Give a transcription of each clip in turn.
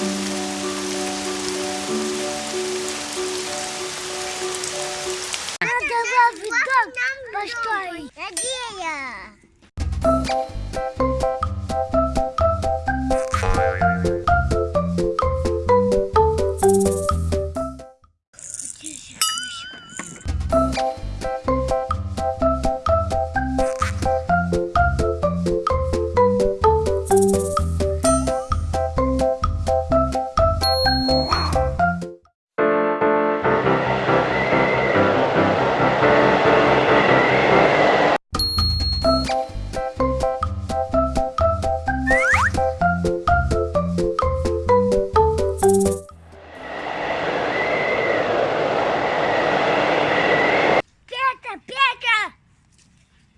Надо лавить дом построить. Надея.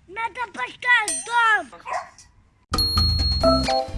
Надо поставить дом.